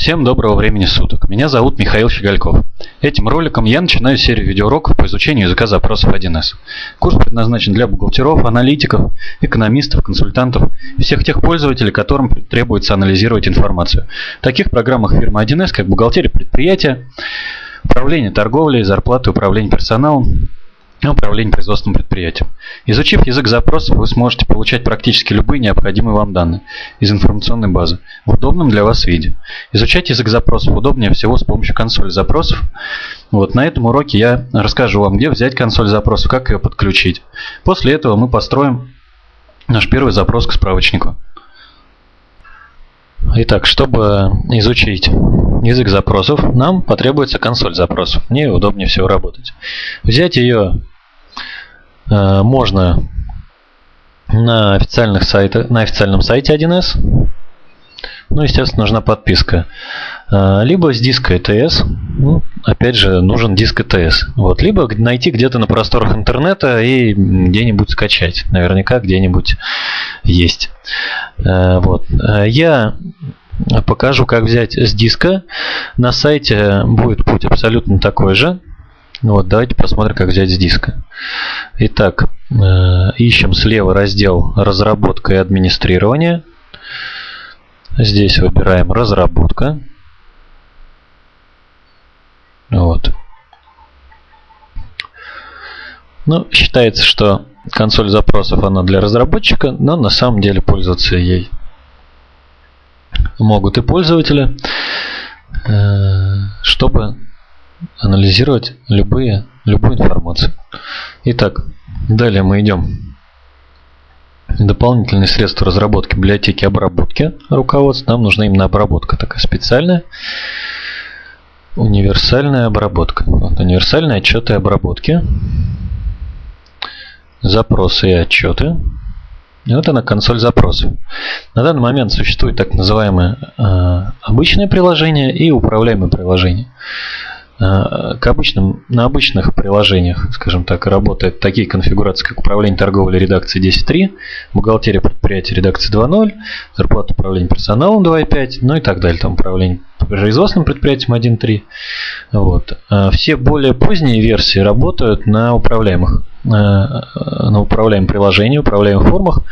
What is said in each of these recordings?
Всем доброго времени суток. Меня зовут Михаил Щегольков. Этим роликом я начинаю серию видеоуроков по изучению языка запросов 1С. Курс предназначен для бухгалтеров, аналитиков, экономистов, консультантов всех тех пользователей, которым требуется анализировать информацию. В таких программах фирмы 1С, как бухгалтерия предприятия, управление торговлей, зарплаты, управление персоналом, и управление производственным предприятием. Изучив язык запросов, вы сможете получать практически любые необходимые вам данные из информационной базы в удобном для вас виде. Изучать язык запросов удобнее всего с помощью консоли запросов. Вот на этом уроке я расскажу вам, где взять консоль запросов, как ее подключить. После этого мы построим наш первый запрос к справочнику. Итак, чтобы изучить язык запросов, нам потребуется консоль запросов. Мне удобнее всего работать. Взять ее можно на, официальных сайтах, на официальном сайте 1С. Ну, естественно, нужна подписка. Э, либо с диска ETS. Ну, опять же, нужен диск ETS. Вот. Либо найти где-то на просторах интернета и где-нибудь скачать. Наверняка где-нибудь есть. Э, вот. Я покажу, как взять с диска. На сайте будет путь абсолютно такой же. Ну вот, давайте посмотрим, как взять с диска. Итак, э, ищем слева раздел «Разработка и администрирование». Здесь выбираем «Разработка». Вот. Ну, считается, что консоль запросов она для разработчика, но на самом деле пользоваться ей могут и пользователи, э, чтобы анализировать любые, любую информацию. Итак, далее мы идем. Дополнительные средства разработки библиотеки обработки руководства. Нам нужна именно обработка такая специальная. Универсальная обработка. Вот, универсальные отчеты обработки. Запросы и отчеты. И вот она консоль запросов. На данный момент существует так называемое э, обычное приложение и управляемое приложение. Э, к обычным, на обычных приложениях, скажем так, работают такие конфигурации, как управление торговлей редакции 10.3, бухгалтерия предприятия редакции 2.0, зарплата управления персоналом 2.5, ну и так далее, там управление производственным предприятием 1.3. Вот. А все более поздние версии работают на управляемых э, на управляемом приложении, управляемых формах.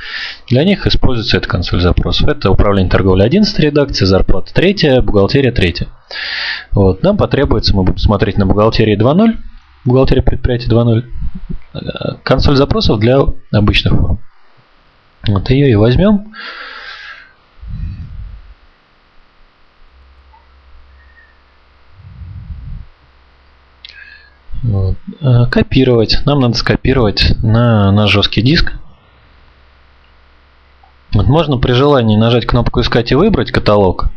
Для них используется эта консоль запросов. Это управление торговлей 11 редакции, зарплата 3, бухгалтерия 3. Вот. Нам потребуется, мы будем смотреть на бухгалтерии 2.0, бухгалтерия предприятия 2.0, э, консоль запросов для обычных форм. Вот ее и возьмем. Вот. Э, копировать. Нам надо скопировать на, на жесткий диск. Вот можно при желании нажать кнопку «Искать» и выбрать каталог,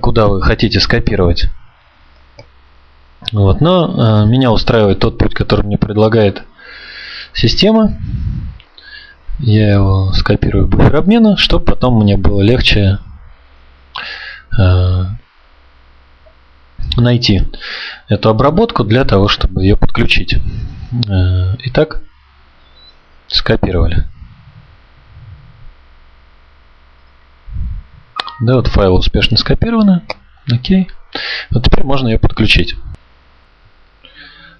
куда вы хотите скопировать. Вот. Но э, меня устраивает тот путь, который мне предлагает система. Я его скопирую в буфер обмена, чтобы потом мне было легче э, найти эту обработку для того, чтобы ее подключить. Э, итак, скопировали. Да, вот файл успешно скопировано. Окей. Вот теперь можно ее подключить.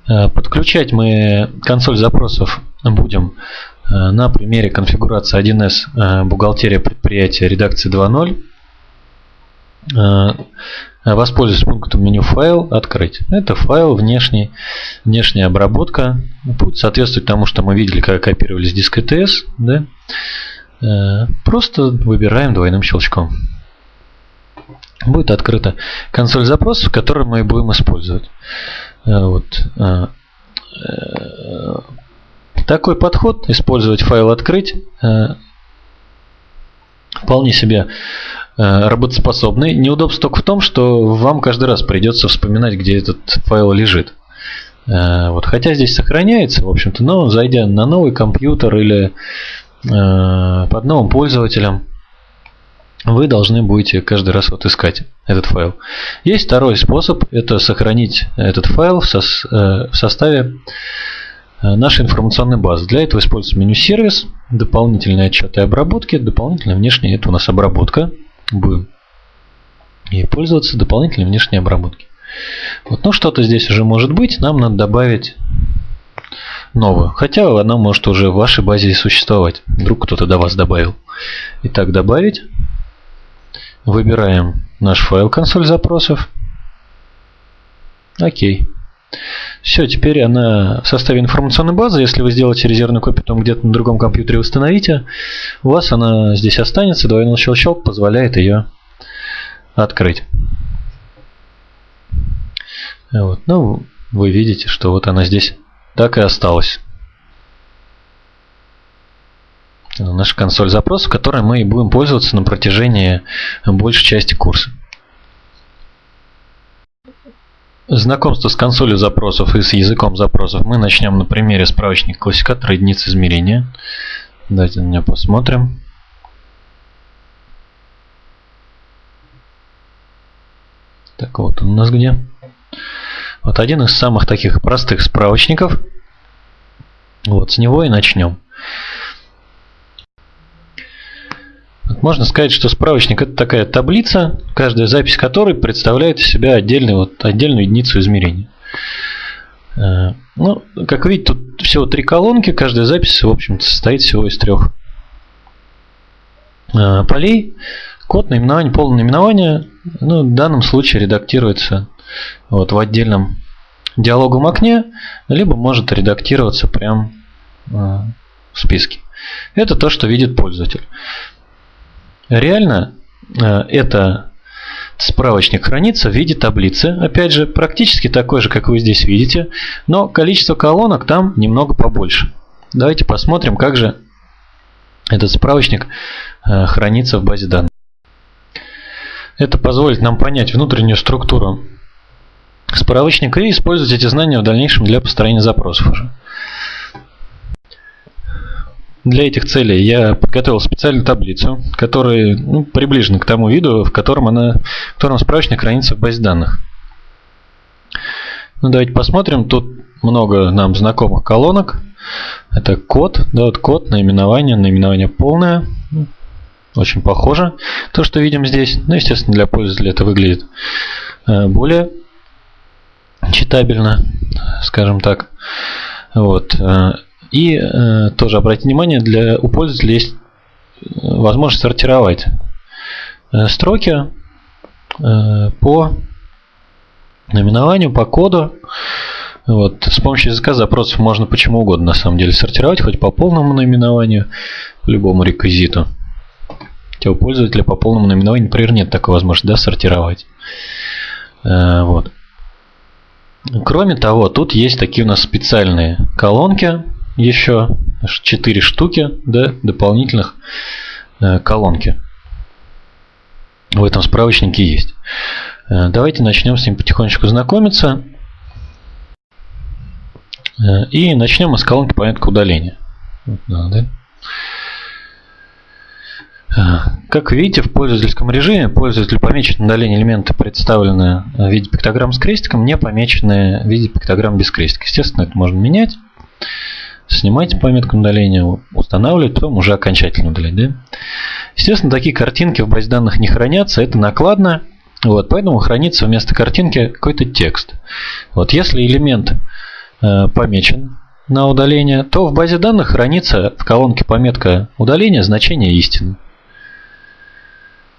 Э, подключать мы консоль запросов будем э, на примере конфигурации 1С бухгалтерия предприятия редакции 2.0 воспользуюсь пунктом меню файл открыть. Это файл внешний, внешняя обработка. Путь соответствует тому, что мы видели, когда копировали с диска ETS. Да? Э, просто выбираем двойным щелчком. Будет открыта консоль запросов, которую мы будем использовать. Э, вот. Э, такой подход, использовать файл открыть, вполне себе Э, работоспособный. Неудобство только в том, что вам каждый раз придется вспоминать, где этот файл лежит. Э, вот, хотя здесь сохраняется, в общем-то, но зайдя на новый компьютер или э, под новым пользователем, вы должны будете каждый раз вот искать этот файл. Есть второй способ, это сохранить этот файл в, сос, в составе нашей информационной базы. Для этого используется меню сервис, дополнительные отчеты и обработки, дополнительная внешняя это у нас обработка будем и пользоваться дополнительной внешней обработки. Вот, ну что-то здесь уже может быть, нам надо добавить новую. Хотя она может уже в вашей базе и существовать. Вдруг кто-то до вас добавил. Итак, добавить. Выбираем наш файл консоль запросов. Окей. Все, теперь она в составе информационной базы. Если вы сделаете резервную копию, там где-то на другом компьютере установите, у вас она здесь останется. Двойной щелчок позволяет ее открыть. Вот. Ну, вы видите, что вот она здесь так и осталась. Наша консоль запросов, которой мы и будем пользоваться на протяжении большей части курса. Знакомство с консолью запросов и с языком запросов мы начнем на примере справочника классификатора единиц измерения. Давайте на него посмотрим. Так, вот он у нас где. Вот один из самых таких простых справочников. Вот с него и начнем. Можно сказать, что справочник это такая таблица, каждая запись которой представляет из себя отдельный, вот, отдельную единицу измерения. Э, ну, как видите, тут всего три колонки, каждая запись, в общем-то, состоит всего из трех э, полей. Код наименования, полное наименование, ну, в данном случае редактируется вот в отдельном диалоговом окне, либо может редактироваться прямо э, в списке. Это то, что видит пользователь. Реально э, это справочник хранится в виде таблицы. Опять же, практически такой же, как вы здесь видите, но количество колонок там немного побольше. Давайте посмотрим, как же этот справочник э, хранится в базе данных. Это позволит нам понять внутреннюю структуру справочника и использовать эти знания в дальнейшем для построения запросов уже. Для этих целей я подготовил специальную таблицу, которая ну, приближена к тому виду, в котором, она, в котором справочник хранится в базе данных. Ну, давайте посмотрим. Тут много нам знакомых колонок. Это код, да, вот код, наименование, наименование полное. Очень похоже. То, что видим здесь, ну, естественно, для пользователя это выглядит э, более читабельно, скажем так. Вот. И э, тоже обратите внимание, для, у пользователя есть э, возможность сортировать э, строки э, по наименованию, по коду. Вот. С помощью языка запросов можно почему угодно на самом деле сортировать, хоть по полному наименованию, любому реквизиту. Хотя у пользователя по полному наименованию, например, нет такой возможности да, сортировать. Э, вот. Кроме того, тут есть такие у нас специальные колонки, еще 4 штуки да, дополнительных э, колонки. В этом справочнике есть. Э, давайте начнем с ним потихонечку знакомиться. Э, и начнем мы с колонки пометка удаления. да. Как видите, в пользовательском режиме пользователь помечен удаление элемента, представленные в виде пиктограмм с крестиком, не помеченные в виде пиктограмм без крестика. Естественно, это можно менять снимаете пометку удаления, устанавливать, потом уже окончательно удалять. Да? Естественно, такие картинки в базе данных не хранятся, это накладно, вот, поэтому хранится вместо картинки какой-то текст. Вот, если элемент э, помечен на удаление, то в базе данных хранится в колонке пометка удаления значение истины.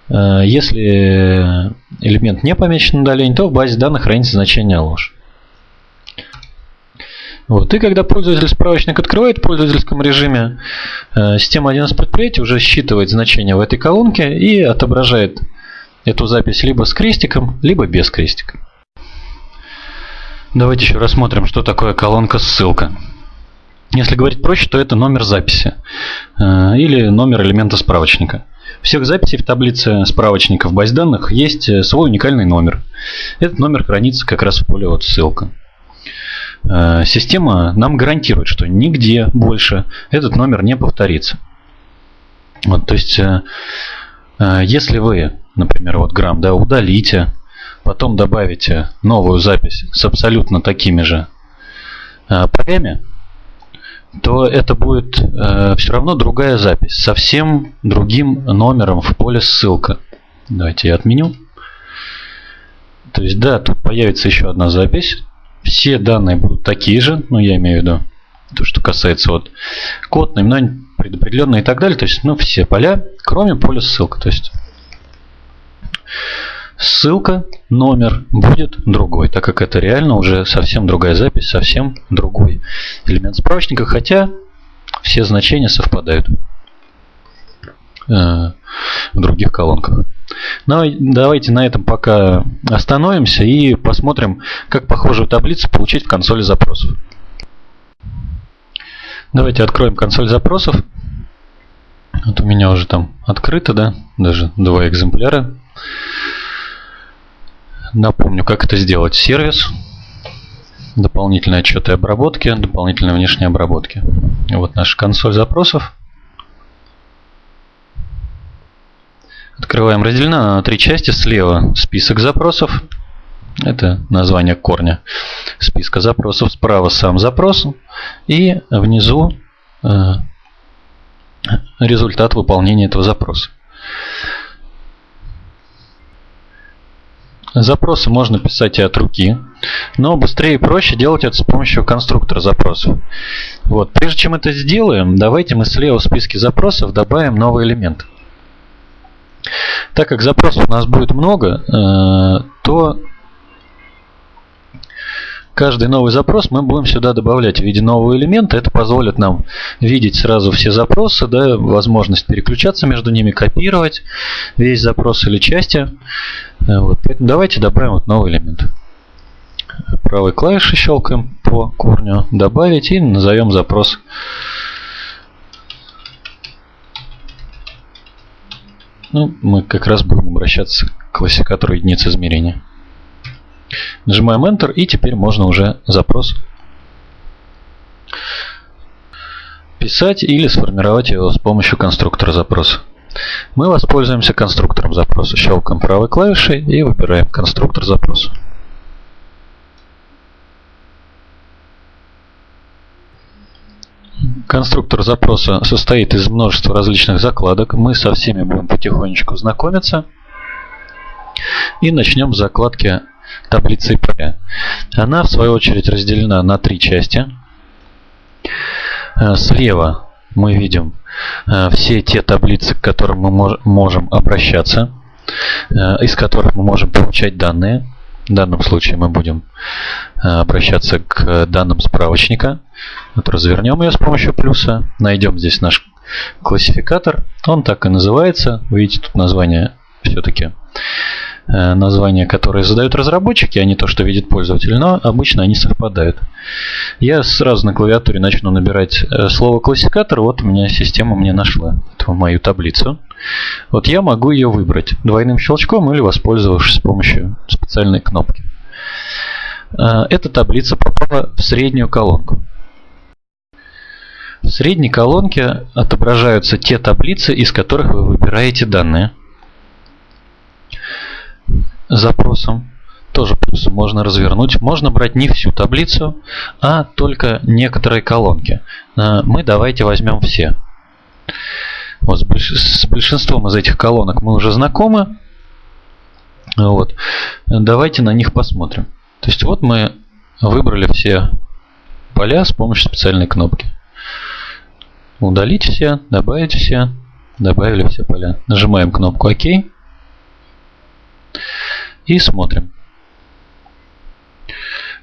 Э, если элемент не помечен на удаление, то в базе данных хранится значение ложь. Вот. И когда пользователь справочник открывает в пользовательском режиме, э, система 1С предприятия уже считывает значение в этой колонке и отображает эту запись либо с крестиком, либо без крестика. Давайте еще рассмотрим, что такое колонка ссылка. Если говорить проще, то это номер записи э, или номер элемента справочника. Всех записей в таблице справочника в базе данных есть э, свой уникальный номер. Этот номер хранится как раз в поле ссылка. Система нам гарантирует, что нигде больше этот номер не повторится. Вот, то есть, э, э, если вы, например, вот грамм да, удалите, потом добавите новую запись с абсолютно такими же полями, то это будет все равно другая запись, совсем другим номером в поле ссылка. Давайте я отменю. То есть, да, тут появится еще одна запись. Все данные будут такие же, ну, я имею в виду, то, что касается вот код, наименование предопределенные и так далее. То есть, ну, все поля, кроме поля ссылка. То есть, ссылка, номер будет другой, так как это реально уже совсем другая запись, совсем другой элемент справочника, хотя все значения совпадают э, в других колонках. Но давайте на этом пока остановимся и посмотрим, как похожую таблицу получить в консоли запросов. Давайте откроем консоль запросов. Вот у меня уже там открыто, да, даже два экземпляра. Напомню, как это сделать. Сервис, дополнительные отчеты обработки, дополнительные внешние обработки. Вот наша консоль запросов. Открываем разделена на три части. Слева список запросов. Это название корня списка запросов. Справа сам запрос. И внизу э, результат выполнения этого запроса. Запросы можно писать и от руки, но быстрее и проще делать это с помощью конструктора запросов. Вот. Прежде чем это сделаем, давайте мы слева в списке запросов добавим новый элемент. Так как запросов у нас будет много, э, то каждый новый запрос мы будем сюда добавлять в виде нового элемента. Это позволит нам видеть сразу все запросы, да, возможность переключаться между ними, копировать весь запрос или части. Э, вот. Поэтому давайте добавим вот новый элемент. Правой клавишей щелкаем по корню, добавить и назовем запрос Ну, мы как раз будем обращаться к классификатору единиц измерения. Нажимаем Enter и теперь можно уже запрос писать или сформировать его с помощью конструктора запроса. Мы воспользуемся конструктором запроса. Щелкаем правой клавишей и выбираем конструктор запроса. Конструктор запроса состоит из множества различных закладок. Мы со всеми будем потихонечку знакомиться. И начнем с закладки таблицы ИП. Она, в свою очередь, разделена на три части. Э, слева мы видим э, все те таблицы, к которым мы можем обращаться, э, из которых мы можем получать данные. В данном случае мы будем обращаться к данным справочника. Вот развернем ее с помощью плюса. Найдем здесь наш классификатор. Он так и называется. Видите, тут название все-таки э, названия, которые задают разработчики, а не то, что видит пользователь, но обычно они совпадают. Я сразу на клавиатуре начну набирать э, слово классификатор, вот у меня система мне нашла эту мою таблицу. Вот я могу ее выбрать двойным щелчком или воспользовавшись помощью специальной кнопки. Э, эта таблица попала в среднюю колонку. В средней колонке отображаются те таблицы, из которых вы выбираете данные. Запросом тоже можно развернуть. Можно брать не всю таблицу, а только некоторые колонки. Э, мы давайте возьмем все. Вот с большинством из этих колонок мы уже знакомы. Вот. Давайте на них посмотрим. То есть вот мы выбрали все поля с помощью специальной кнопки. Удалить все, добавить все, добавили все поля. Нажимаем кнопку ОК и смотрим.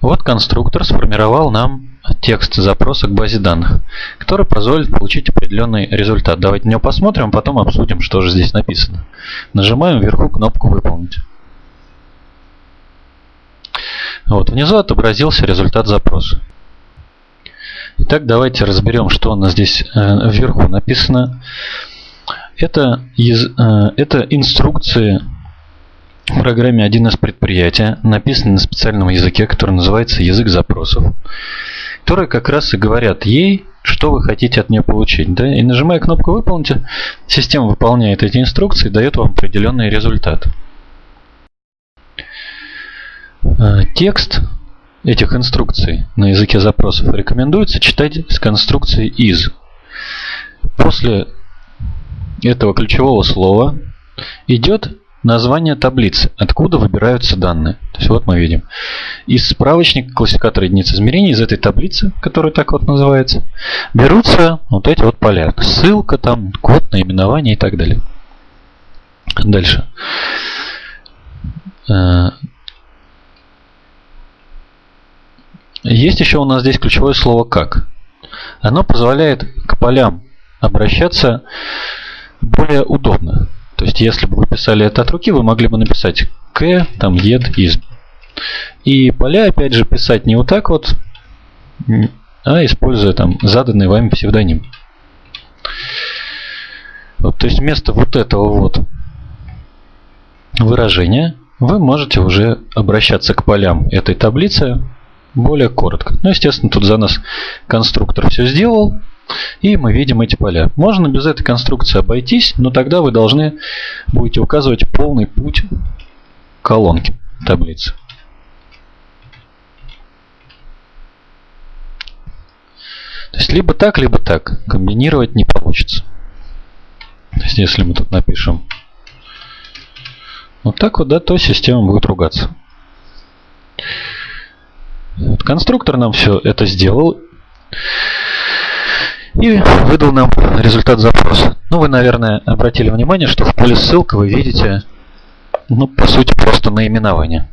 Вот конструктор сформировал нам текст запроса к базе данных, который позволит получить определенный результат. Давайте на него посмотрим, а потом обсудим, что же здесь написано. Нажимаем вверху кнопку «Выполнить». Вот, внизу отобразился результат запроса. Итак, давайте разберем, что у нас здесь э, вверху написано. Это, э, это инструкции в программе 1С предприятия, написанные на специальном языке, который называется язык запросов, которые как раз и говорят ей, что вы хотите от нее получить. Да? И нажимая кнопку «Выполнить», система выполняет эти инструкции и дает вам определенный результат. Э, текст этих инструкций на языке запросов рекомендуется читать с конструкцией is. После этого ключевого слова идет название таблицы, откуда выбираются данные. То есть вот мы видим. Из справочника классификатора единиц измерений, из этой таблицы, которая так вот называется, берутся вот эти вот поля. Ссылка, там, код, наименование и так далее. Дальше. Э, есть еще у нас здесь ключевое слово «как». Оно позволяет к полям обращаться более удобно. То есть, если бы вы писали это от руки, вы могли бы написать к, там, ед, из. И поля, опять же, писать не вот так вот, а используя там заданный вами псевдоним. Вот, то есть, вместо вот этого вот выражения вы можете уже обращаться к полям этой таблицы более коротко. Ну, естественно, тут за нас конструктор все сделал. И мы видим эти поля. Можно без этой конструкции обойтись, но тогда вы должны будете указывать полный путь колонки таблицы. То есть либо так, либо так. Комбинировать не получится. То есть если мы тут напишем вот так вот, да, то система будет ругаться. Конструктор нам все это сделал и выдал нам результат запроса. Ну, вы, наверное, обратили внимание, что в поле ссылка вы видите, ну, по сути, просто наименование.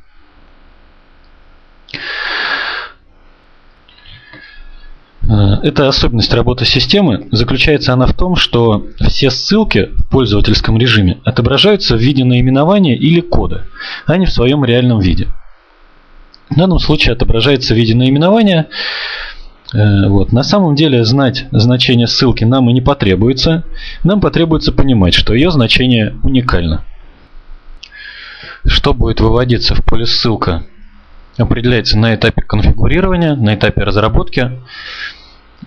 Э, эта особенность работы системы заключается она в том, что все ссылки в пользовательском режиме отображаются в виде наименования или кода, а не в своем реальном виде. В данном случае отображается в виде наименования, Э, вот. На самом деле знать значение ссылки нам и не потребуется. Нам потребуется понимать, что ее значение уникально. Что будет выводиться в поле ссылка определяется на этапе конфигурирования, на этапе разработки.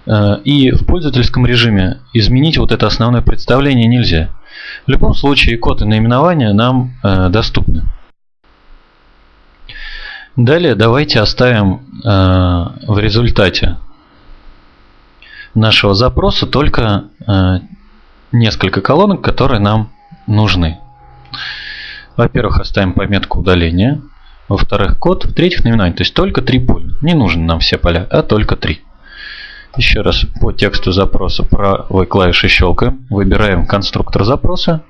Э, и в пользовательском режиме изменить вот это основное представление нельзя. В любом случае код и наименование нам э, доступны. Далее давайте оставим в результате нашего запроса только э, несколько колонок, которые нам нужны. Во-первых, оставим пометку удаления. Во-вторых, код. В-третьих, наименование. То есть только три поля. Не нужны нам все поля, а только три. Еще раз по тексту запроса правой клавишей щелкаем. Выбираем конструктор запроса.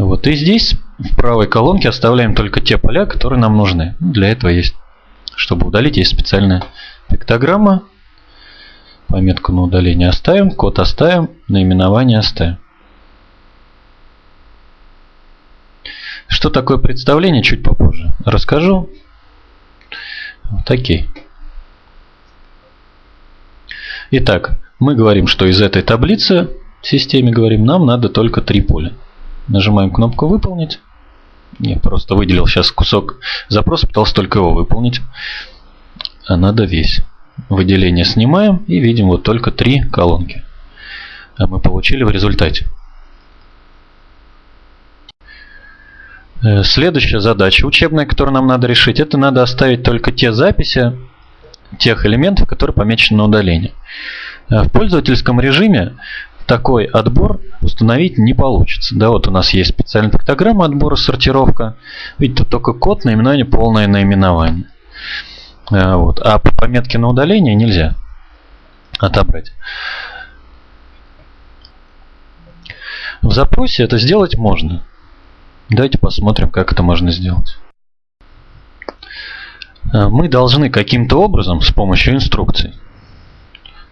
Вот и здесь в правой колонке оставляем только те поля, которые нам нужны. Для этого есть, чтобы удалить, есть специальная пиктограмма. Пометку на удаление оставим, код оставим, наименование оставим. Что такое представление, чуть попозже расскажу. Вот окей. Итак, мы говорим, что из этой таблицы в системе говорим, нам надо только три поля. Нажимаем кнопку «Выполнить». Я просто выделил сейчас кусок запроса, пытался только его выполнить. А надо весь. Выделение снимаем и видим вот только три колонки. А мы получили в результате. Э, следующая задача учебная, которую нам надо решить, это надо оставить только те записи тех элементов, которые помечены на удаление. Э, в пользовательском режиме такой отбор установить не получится. Да, вот у нас есть специальная пиктограмма отбора, сортировка. Видите, тут только код, наименование, полное наименование. Э, вот. А по пометке на удаление нельзя отобрать. В запросе это сделать можно. Давайте посмотрим, как это можно сделать. Э, мы должны каким-то образом с помощью инструкций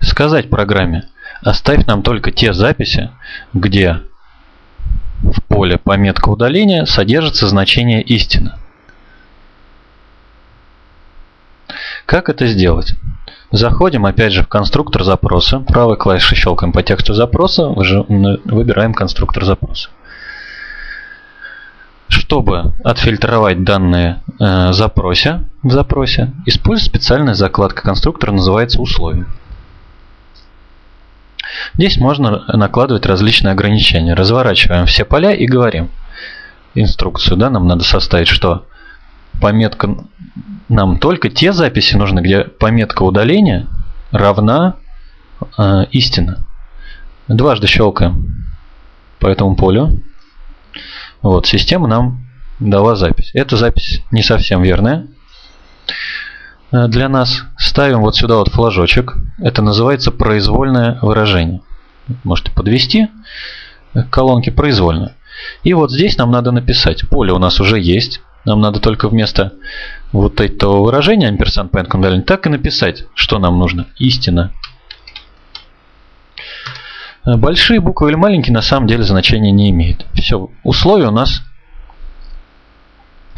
сказать программе, оставь нам только те записи, где в поле пометка удаления содержится значение истина. Как это сделать? Заходим опять же в конструктор запроса. Правой клавишей щелкаем по тексту запроса. Выбираем конструктор запроса. Чтобы отфильтровать данные э, запросе, в запросе, используем специальная закладка конструктора, называется условия. Здесь можно накладывать различные ограничения. Разворачиваем все поля и говорим инструкцию. Да, нам надо составить, что пометка нам только те записи нужны, где пометка удаления равна э, истина. Дважды щелкаем по этому полю. Вот, система нам дала запись. Эта запись не совсем верная для нас. Ставим вот сюда вот флажочек. Это называется произвольное выражение. Можете подвести к колонке произвольно. И вот здесь нам надо написать. Поле у нас уже есть. Нам надо только вместо вот этого выражения амперсант point так и написать, что нам нужно. Истина. Большие буквы или маленькие на самом деле значения не имеют. Все, условие у нас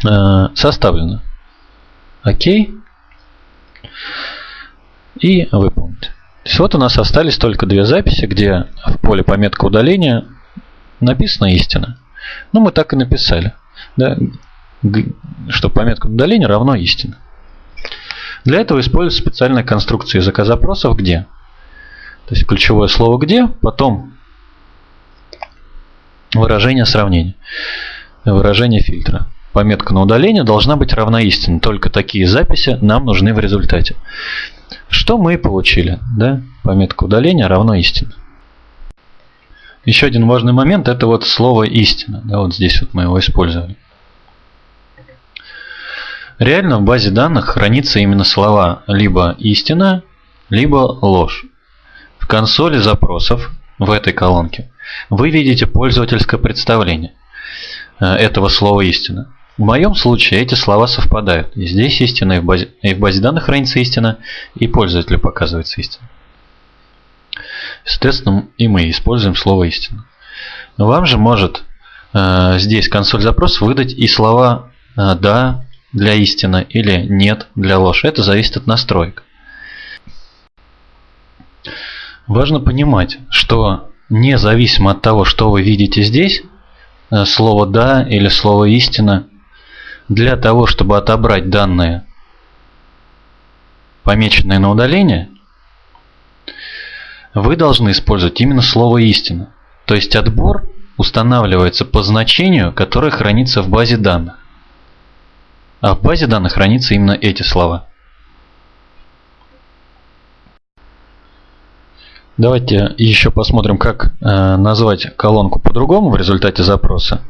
э, составлено. Окей. И выполнить. То есть вот у нас остались только две записи, где в поле пометка удаления написана истина. Ну, мы так и написали. Да, что пометка удаления равно истина. Для этого используется специальная конструкция языка запросов «где». То есть ключевое слово «где», потом выражение сравнения, выражение фильтра. Пометка на удаление должна быть равна истине. Только такие записи нам нужны в результате. Что мы получили? Да? Пометка удаления равно истине. Еще один важный момент – это вот слово «истина». Да, вот здесь вот мы его использовали. Реально в базе данных хранится именно слова либо «истина», либо «ложь» консоли запросов в этой колонке вы видите пользовательское представление э, этого слова истина. В моем случае эти слова совпадают. И здесь истина, и в базе, и в базе данных хранится истина, и пользователю показывается истина. Соответственно, и мы используем слово истина. Вам же может э, здесь консоль запросов выдать и слова э, «да» для истины или «нет» для ложь. Это зависит от настроек. Важно понимать, что независимо от того, что вы видите здесь, э, слово «да» или слово «истина», для того, чтобы отобрать данные, помеченные на удаление, вы должны использовать именно слово «истина». То есть отбор устанавливается по значению, которое хранится в базе данных. А в базе данных хранятся именно эти слова. Давайте еще посмотрим, как э, назвать колонку по-другому в результате запроса.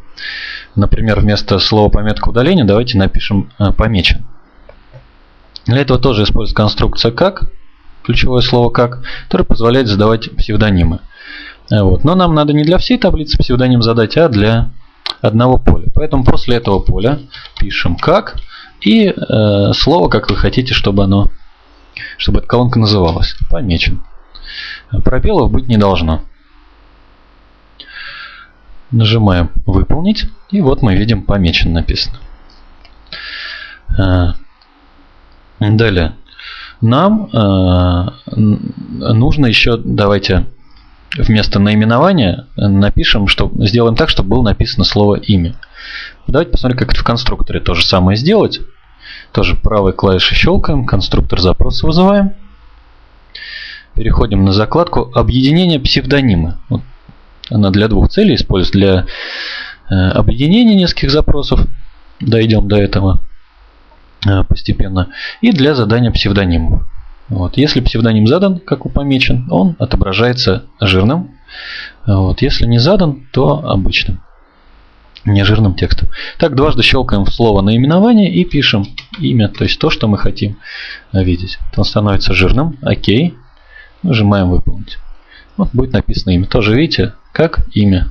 Например, вместо слова пометка удаления давайте напишем э, помечен. Для этого тоже используется конструкция как, ключевое слово как, которое позволяет задавать псевдонимы. Э, вот. Но нам надо не для всей таблицы псевдоним задать, а для одного поля. Поэтому после этого поля пишем как и э, слово, как вы хотите, чтобы оно, чтобы эта колонка называлась. Помечен. Пробелов быть не должно. Нажимаем «Выполнить». И вот мы видим «Помечен» написано. А, далее. Нам а, нужно еще, давайте вместо наименования напишем, что сделаем так, чтобы было написано слово имя. Давайте посмотрим, как это в конструкторе то же самое сделать. Тоже правой клавишей щелкаем, конструктор запроса вызываем. Переходим на закладку «Объединение псевдонимы». Вот она для двух целей используется. Для э, объединения нескольких запросов. Дойдем до этого э, постепенно. И для задания псевдонимов. Вот. Если псевдоним задан, как помечен, он отображается жирным. Вот. Если не задан, то обычным. Нежирным текстом. Так, дважды щелкаем в слово наименование и пишем имя, то есть то, что мы хотим видеть. Он становится жирным. Окей. Нажимаем выполнить. Вот будет написано имя. Тоже видите, как имя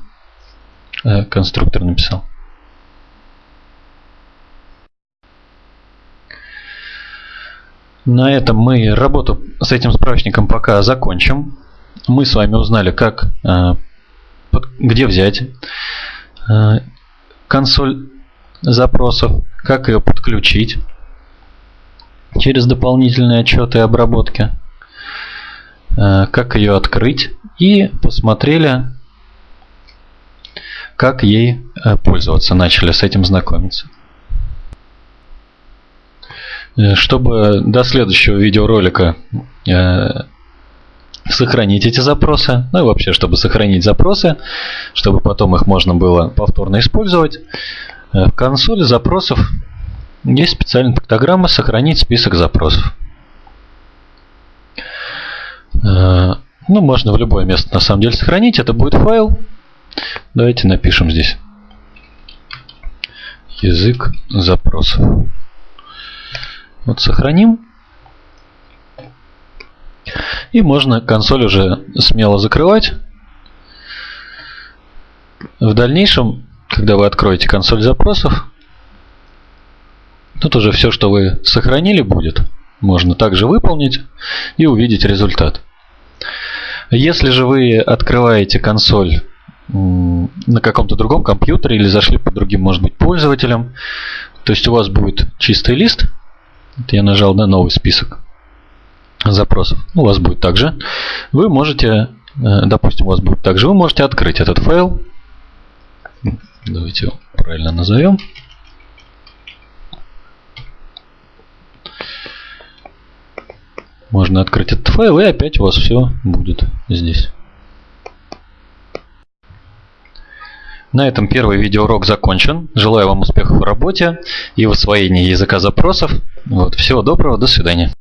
э, конструктор написал. На этом мы работу с этим справочником пока закончим. Мы с вами узнали, как, э, где взять э, консоль запросов, как ее подключить через дополнительные отчеты и обработки. Э, как ее открыть и посмотрели, как ей э, пользоваться, начали с этим знакомиться. Э, чтобы до следующего видеоролика сохранить эти запросы, ну и вообще, чтобы сохранить запросы, чтобы потом их можно было повторно использовать, в консоли запросов есть специальная пиктограмма «Сохранить список запросов». Э, ну, можно в любое место на самом деле сохранить. Это будет файл. Давайте напишем здесь язык запросов. Вот сохраним. И можно консоль уже смело закрывать. В дальнейшем, когда вы откроете консоль запросов, тут уже все, что вы сохранили, будет. Можно также выполнить и увидеть результат. Если же вы открываете консоль на каком-то другом компьютере или зашли по другим, может быть, пользователям, то есть у вас будет чистый лист, я нажал на новый список запросов, у вас будет также, вы можете, э, допустим, у вас будет также, вы можете открыть этот файл, давайте его правильно назовем, Можно открыть этот файл и опять у вас все будет здесь. На этом первый видеоурок закончен. Желаю вам успехов в работе и в освоении языка запросов. Вот, всего доброго, до свидания.